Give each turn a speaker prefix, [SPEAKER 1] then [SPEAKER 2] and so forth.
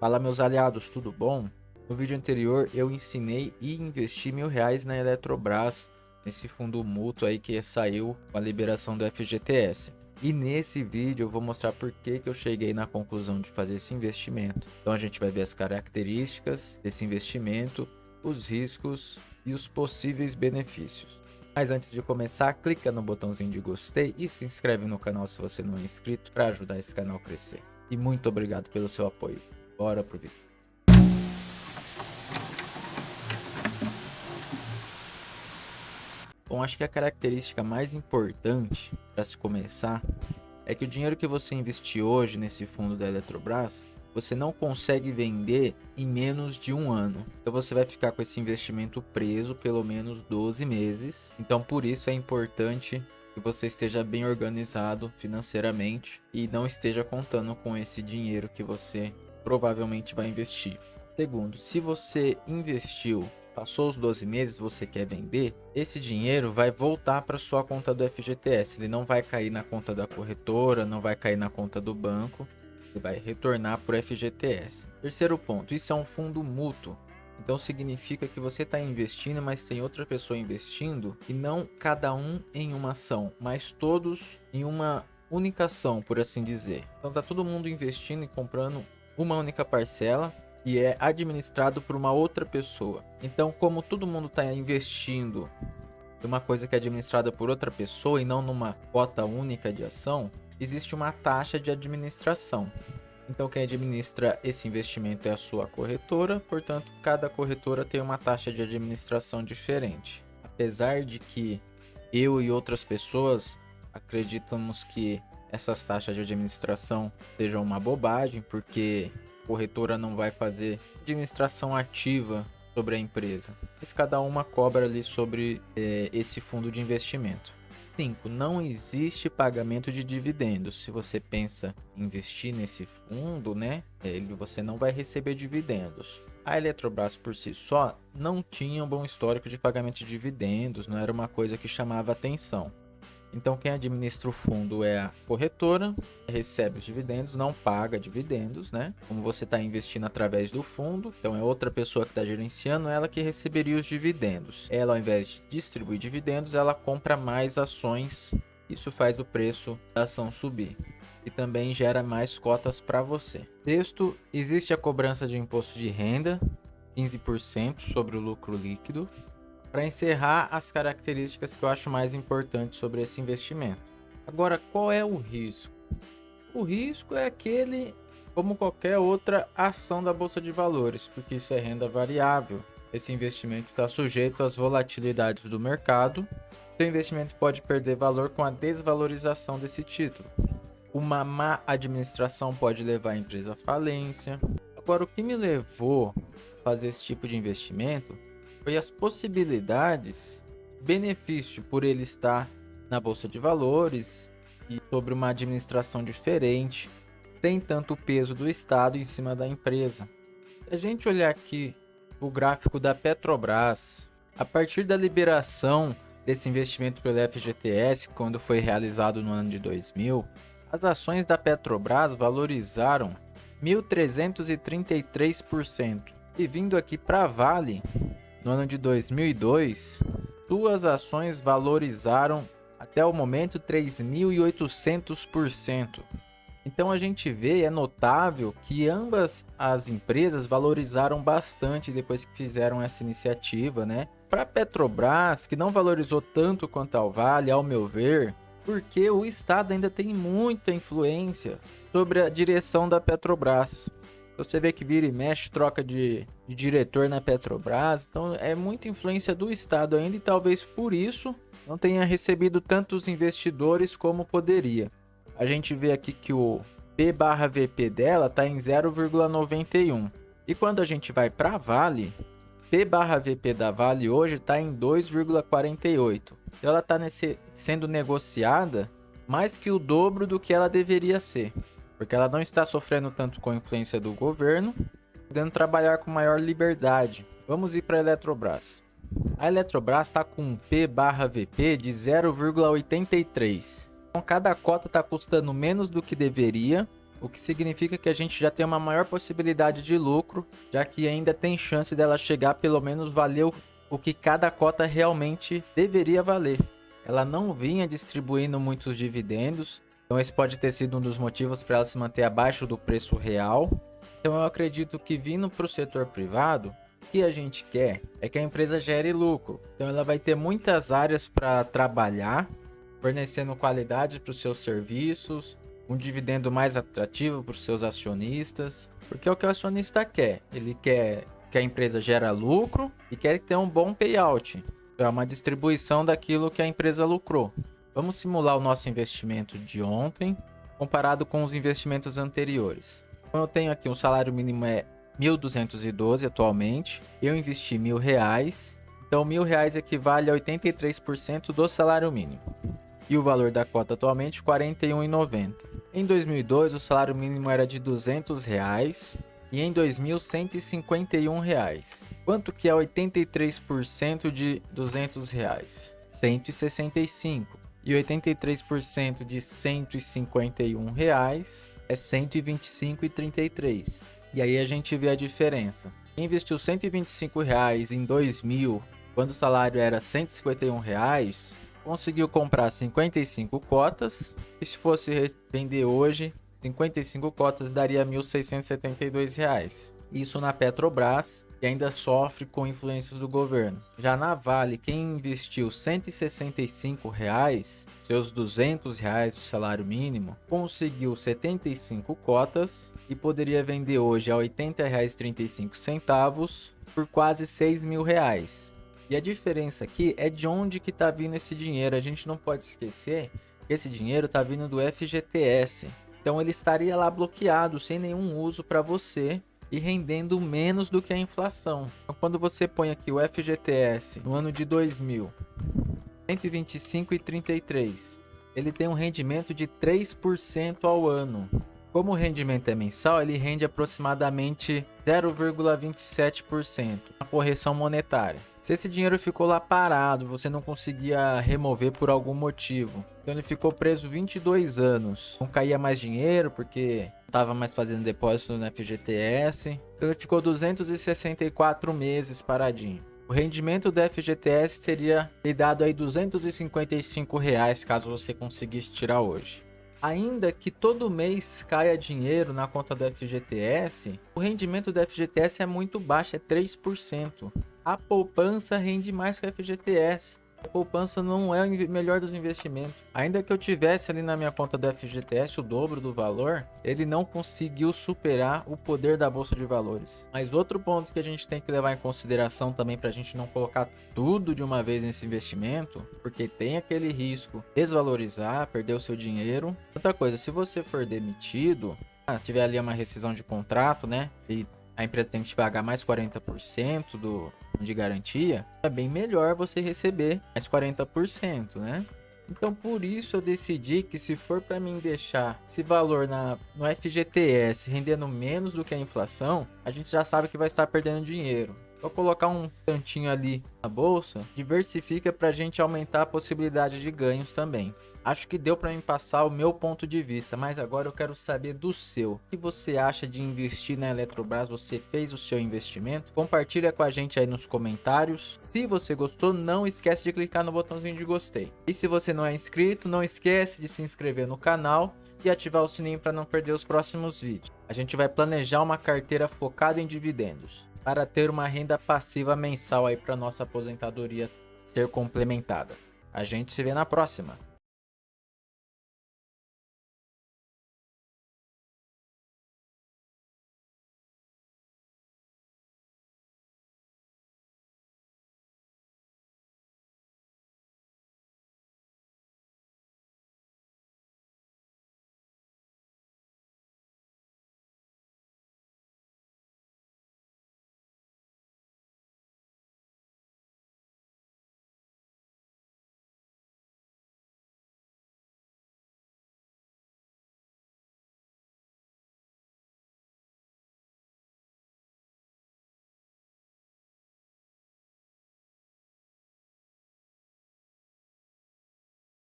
[SPEAKER 1] Fala meus aliados, tudo bom? No vídeo anterior eu ensinei e investi mil reais na Eletrobras, nesse fundo mútuo aí que saiu com a liberação do FGTS. E nesse vídeo eu vou mostrar por que, que eu cheguei na conclusão de fazer esse investimento. Então a gente vai ver as características desse investimento, os riscos e os possíveis benefícios. Mas antes de começar, clica no botãozinho de gostei e se inscreve no canal se você não é inscrito para ajudar esse canal a crescer. E muito obrigado pelo seu apoio. Bora pro vídeo. Bom, acho que a característica mais importante para se começar é que o dinheiro que você investir hoje nesse fundo da Eletrobras, você não consegue vender em menos de um ano. Então você vai ficar com esse investimento preso pelo menos 12 meses. Então por isso é importante que você esteja bem organizado financeiramente e não esteja contando com esse dinheiro que você provavelmente vai investir. Segundo, se você investiu, passou os 12 meses, você quer vender, esse dinheiro vai voltar para sua conta do FGTS. Ele não vai cair na conta da corretora, não vai cair na conta do banco, ele vai retornar para o FGTS. Terceiro ponto, isso é um fundo mútuo. Então significa que você está investindo, mas tem outra pessoa investindo e não cada um em uma ação, mas todos em uma única ação, por assim dizer. Então tá todo mundo investindo e comprando uma única parcela e é administrado por uma outra pessoa. Então, como todo mundo está investindo em uma coisa que é administrada por outra pessoa e não numa cota única de ação, existe uma taxa de administração. Então, quem administra esse investimento é a sua corretora, portanto, cada corretora tem uma taxa de administração diferente. Apesar de que eu e outras pessoas acreditamos que essas taxas de administração sejam uma bobagem, porque a corretora não vai fazer administração ativa sobre a empresa. Mas cada uma cobra ali sobre é, esse fundo de investimento. 5. Não existe pagamento de dividendos. Se você pensa em investir nesse fundo, né, ele, você não vai receber dividendos. A Eletrobras por si só não tinha um bom histórico de pagamento de dividendos, não era uma coisa que chamava atenção. Então quem administra o fundo é a corretora, recebe os dividendos, não paga dividendos, né? Como você está investindo através do fundo, então é outra pessoa que está gerenciando, ela que receberia os dividendos. Ela, ao invés de distribuir dividendos, ela compra mais ações. Isso faz o preço da ação subir e também gera mais cotas para você. Sexto, existe a cobrança de imposto de renda, 15% sobre o lucro líquido. Para encerrar, as características que eu acho mais importantes sobre esse investimento. Agora, qual é o risco? O risco é aquele como qualquer outra ação da bolsa de valores, porque isso é renda variável. Esse investimento está sujeito às volatilidades do mercado. Seu investimento pode perder valor com a desvalorização desse título. Uma má administração pode levar a empresa à falência. Agora, o que me levou a fazer esse tipo de investimento foi as possibilidades, benefício por ele estar na bolsa de valores e sobre uma administração diferente, sem tanto peso do Estado em cima da empresa. Se a gente olhar aqui o gráfico da Petrobras, a partir da liberação desse investimento pelo FGTS, quando foi realizado no ano de 2000, as ações da Petrobras valorizaram 1.333%. E vindo aqui para Vale, no ano de 2002, suas ações valorizaram até o momento 3.800%. Então a gente vê, é notável que ambas as empresas valorizaram bastante depois que fizeram essa iniciativa, né? Para a Petrobras, que não valorizou tanto quanto a Vale, ao meu ver, porque o Estado ainda tem muita influência sobre a direção da Petrobras. Você vê que vira e mexe, troca de, de diretor na Petrobras. Então é muita influência do Estado ainda e talvez por isso não tenha recebido tantos investidores como poderia. A gente vê aqui que o P barra VP dela está em 0,91. E quando a gente vai para a Vale, P barra VP da Vale hoje está em 2,48. Ela está sendo negociada mais que o dobro do que ela deveria ser porque ela não está sofrendo tanto com a influência do governo, podendo trabalhar com maior liberdade. Vamos ir para a Eletrobras. A Eletrobras está com um P barra VP de 0,83. Então cada cota está custando menos do que deveria o que significa que a gente já tem uma maior possibilidade de lucro, já que ainda tem chance dela chegar pelo menos valer o que cada cota realmente deveria valer. Ela não vinha distribuindo muitos dividendos, então esse pode ter sido um dos motivos para ela se manter abaixo do preço real. Então eu acredito que vindo para o setor privado, o que a gente quer é que a empresa gere lucro. Então ela vai ter muitas áreas para trabalhar, fornecendo qualidade para os seus serviços, um dividendo mais atrativo para os seus acionistas, porque é o que o acionista quer. Ele quer que a empresa gera lucro e quer ter um bom payout, é uma distribuição daquilo que a empresa lucrou. Vamos simular o nosso investimento de ontem comparado com os investimentos anteriores. Então, eu tenho aqui um salário mínimo é 1.212 atualmente. Eu investi mil reais. Então, mil reais equivale a 83% do salário mínimo. E o valor da cota atualmente, R$ 41,90. Em 2002, o salário mínimo era de 200 reais e em 2000, 151 reais. Quanto que é 83% de R$ 200? Reais? 165 e 83% de 151 reais é 125,33. E aí a gente vê a diferença. Quem investiu 125 reais em 2000, quando o salário era 151 reais, conseguiu comprar 55 cotas. E se fosse vender hoje, 55 cotas daria 1.672 reais. Isso na Petrobras, e ainda sofre com influências do governo. Já na Vale, quem investiu 165 reais, seus 200 reais do salário mínimo, conseguiu 75 cotas e poderia vender hoje a R$ 80,35 por quase 6 mil reais. E a diferença aqui é de onde que está vindo esse dinheiro. A gente não pode esquecer que esse dinheiro está vindo do FGTS. Então ele estaria lá bloqueado, sem nenhum uso para você e rendendo menos do que a inflação. Então, quando você põe aqui o FGTS no ano de 2000, 125,33, ele tem um rendimento de 3% ao ano. Como o rendimento é mensal, ele rende aproximadamente 0,27%, a correção monetária. Se esse dinheiro ficou lá parado, você não conseguia remover por algum motivo, então ele ficou preso 22 anos, não caía mais dinheiro porque estava mais fazendo depósito no FGTS, então ele ficou 264 meses paradinho. O rendimento do FGTS teria lhe dado aí 255 reais caso você conseguisse tirar hoje. Ainda que todo mês caia dinheiro na conta do FGTS, o rendimento do FGTS é muito baixo, é 3%. A poupança rende mais que o FGTS. Poupança não é o melhor dos investimentos. Ainda que eu tivesse ali na minha conta do FGTS o dobro do valor, ele não conseguiu superar o poder da bolsa de valores. Mas outro ponto que a gente tem que levar em consideração também para a gente não colocar tudo de uma vez nesse investimento, porque tem aquele risco desvalorizar, perder o seu dinheiro. Outra coisa, se você for demitido, ah, tiver ali uma rescisão de contrato, né? E a empresa tem que te pagar mais 40% do, de garantia, é bem melhor você receber mais 40%, né? Então por isso eu decidi que se for para mim deixar esse valor na, no FGTS rendendo menos do que a inflação, a gente já sabe que vai estar perdendo dinheiro. Vou colocar um tantinho ali na bolsa, diversifica para a gente aumentar a possibilidade de ganhos também. Acho que deu para mim passar o meu ponto de vista, mas agora eu quero saber do seu. O que você acha de investir na Eletrobras? Você fez o seu investimento? Compartilha com a gente aí nos comentários. Se você gostou, não esquece de clicar no botãozinho de gostei. E se você não é inscrito, não esquece de se inscrever no canal e ativar o sininho para não perder os próximos vídeos. A gente vai planejar uma carteira focada em dividendos para ter uma renda passiva mensal aí para nossa aposentadoria ser complementada. A gente se vê na próxima.